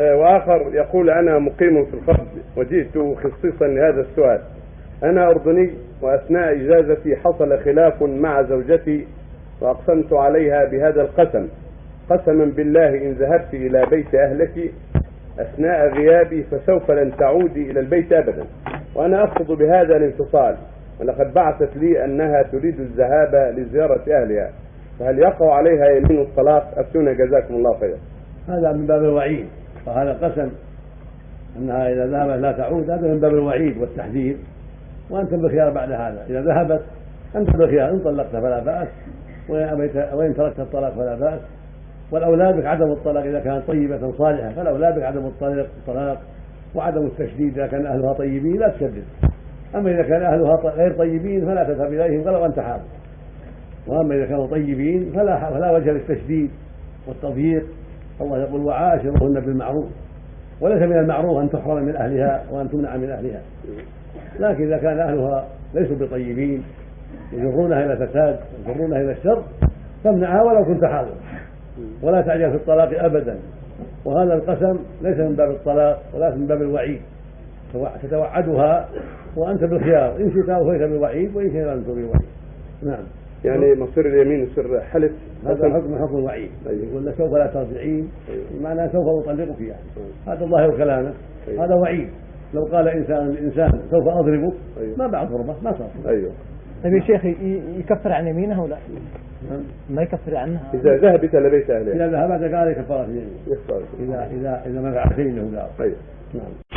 آه، وآخر يقول أنا مقيم في القصد وجئت خصيصا لهذا السؤال. أنا أردني وأثناء إجازتي حصل خلاف مع زوجتي وأقسمت عليها بهذا القسم. قسما بالله إن ذهبت إلى بيت أهلك أثناء غيابي فسوف لن تعودي إلى البيت أبدا. وأنا أقصد بهذا الانفصال. ولقد بعثت لي أنها تريد الذهاب لزيارة أهلها. فهل يقع عليها يمين الطلاق؟ أفتونا. جزاكم الله خيرا. هذا من باب الوعيد. وهذا قسم أنها إذا ذهبت لا تعود هذا من باب الوعيد والتحذير وانت بالخيار بعد هذا. إذا ذهبت أنت بالخيار إن طلقت فلا بأس وإن تركت الطلاق فلا بأس. والاولى بك عدم الطلاق إذا كانت طيبة صالحة فالاولى بك عدم الطلاق وعدم التشديد إذا كان أهلها طيبين لا تشدد. أما إذا كان أهلها غير طيبين فلا تذهب إليهم ولو انت حاضر وأما إذا كانوا طيبين فلا فلا وجه للتشديد والتضييق. الله يقول وعاشرهن بالمعروف. وليس من المعروف أن تحرم من أهلها وأن تمنع من أهلها. لكن إذا كان أهلها ليسوا بطيبين يجرونها إلى الفساد يجرونها إلى الشر فامنعها ولو كنت حاضرا. ولا تعجل في الطلاق ابدا. وهذا القسم ليس من باب الطلاق ولا من باب الوعيد. تتوعدها وأنت بالخيار. إن شئت اوفيت بالوعيد وإن شئت لم بالوعيد نعم. يعني مصير اليمين يصير حلف. هذا حكم حكم الوعيد طيب. يقول لك سوف لا ترجعين. طيب. معناه سوف اطلقك يعني طيب. هذا ظاهر كلامه. هذا وعيد لو قال انسان لانسان سوف اضربك ما بعد ضربة ما صار. أيوه. طيب يا شيخ يكفر عن يمينه ولا؟ نعم. ما يكفر عنها. إذا ذهبت إلى بيت اهلها إذا ذهبت قال كفاره يمين اذا اذا إذا ما فعلت له قال طيب. نعم.